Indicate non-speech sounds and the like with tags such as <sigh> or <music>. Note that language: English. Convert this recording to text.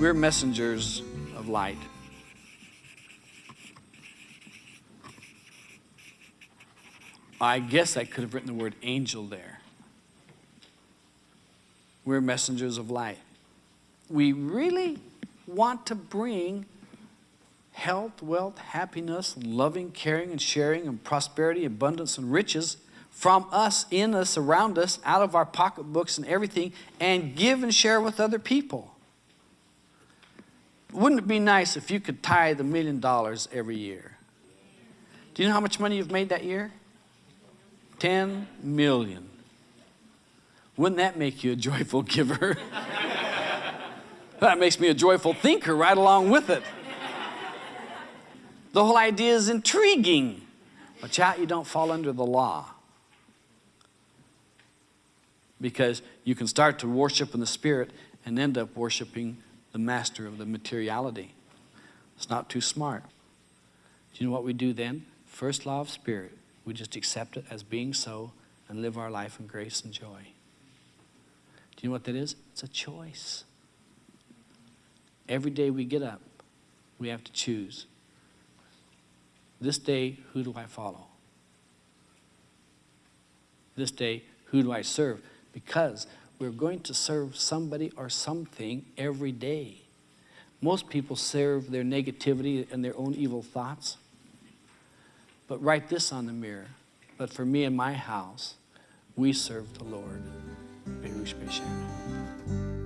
We're messengers of light. I guess I could have written the word angel there. We're messengers of light. We really want to bring health, wealth, happiness, loving, caring, and sharing, and prosperity, abundance, and riches from us, in us, around us, out of our pocketbooks and everything, and give and share with other people. Wouldn't it be nice if you could tithe a million dollars every year? Do you know how much money you've made that year? 10 million. Wouldn't that make you a joyful <laughs> giver? that makes me a joyful thinker right along with it. The whole idea is intriguing. Watch out you don't fall under the law. Because you can start to worship in the spirit and end up worshiping the master of the materiality. It's not too smart. Do you know what we do then? First law of spirit. We just accept it as being so and live our life in grace and joy. Do you know what that is? It's a choice. Every day we get up, we have to choose. This day, who do I follow? This day, who do I serve? Because we're going to serve somebody or something every day. Most people serve their negativity and their own evil thoughts. But write this on the mirror. But for me and my house, we serve the Lord. Baruch Bashan.